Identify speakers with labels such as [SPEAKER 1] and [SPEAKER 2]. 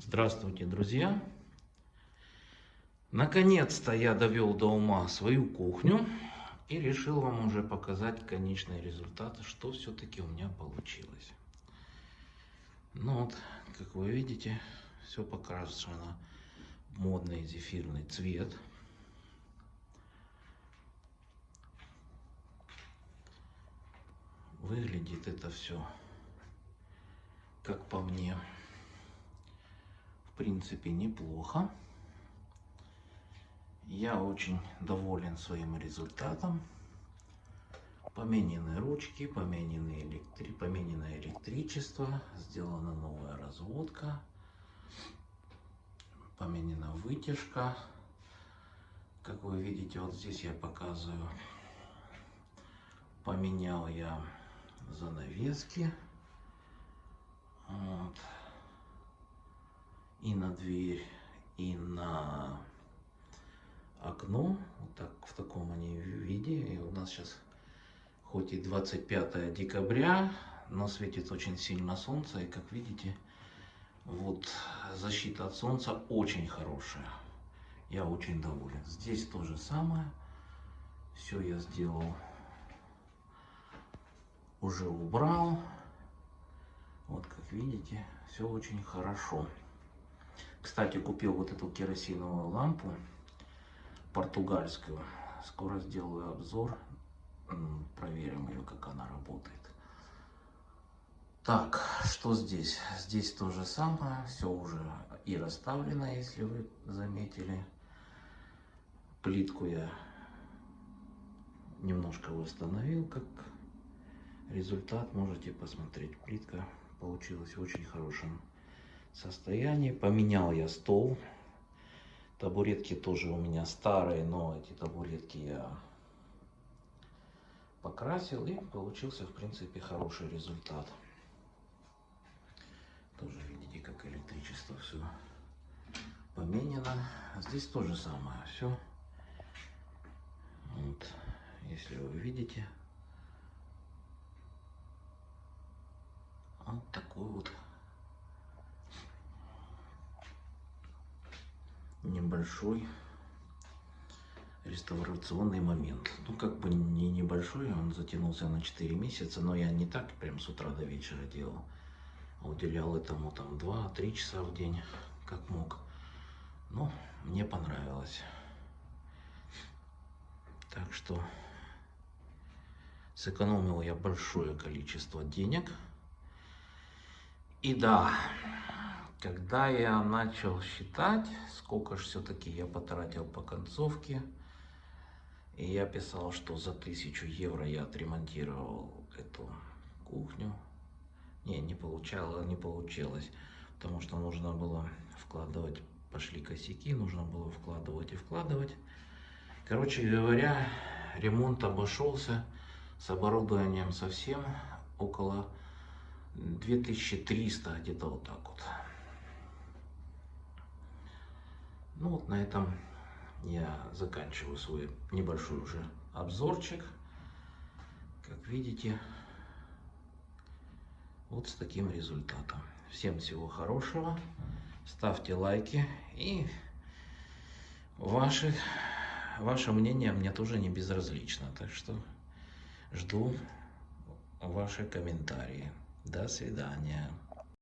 [SPEAKER 1] Здравствуйте, друзья! Наконец-то я довел до ума свою кухню и решил вам уже показать конечный результат, что все-таки у меня получилось. Ну вот, как вы видите, все покрашено модный зефирный цвет. Выглядит это все, как по мне, принципе неплохо. Я очень доволен своим результатом. Поменены ручки, поменены электри... поменено электричество, сделана новая разводка, поменена вытяжка. Как вы видите, вот здесь я показываю, поменял я занавески. И на дверь, и на окно. Вот так, в таком они виде. И у нас сейчас хоть и 25 декабря, но светит очень сильно солнце. И как видите, вот защита от солнца очень хорошая. Я очень доволен. Здесь то же самое. Все я сделал уже убрал. Вот как видите, все очень хорошо. Кстати, купил вот эту керосиновую лампу португальскую. Скоро сделаю обзор, проверим ее, как она работает. Так, что здесь? Здесь то же самое, все уже и расставлено, если вы заметили. Плитку я немножко восстановил, как результат можете посмотреть. Плитка получилась очень хорошем состоянии. Поменял я стол. Табуретки тоже у меня старые, но эти табуретки я покрасил и получился в принципе хороший результат. Тоже видите, как электричество все поменено. Здесь тоже самое все. Вот, если вы видите, Вот такой вот небольшой реставрационный момент. Ну, как бы не небольшой, он затянулся на 4 месяца, но я не так прям с утра до вечера делал. Уделял этому там 2-3 часа в день, как мог. Ну, мне понравилось. Так что сэкономил я большое количество денег. И да, когда я начал считать, сколько же все-таки я потратил по концовке, и я писал, что за тысячу евро я отремонтировал эту кухню. Не, не получало, не получилось, потому что нужно было вкладывать, пошли косяки, нужно было вкладывать и вкладывать. Короче говоря, ремонт обошелся с оборудованием совсем около 2300, где-то вот так вот. Ну вот на этом я заканчиваю свой небольшой уже обзорчик. Как видите, вот с таким результатом. Всем всего хорошего. Ставьте лайки и ваши, ваше мнение мне тоже не безразлично. Так что жду ваши комментарии. До свидания.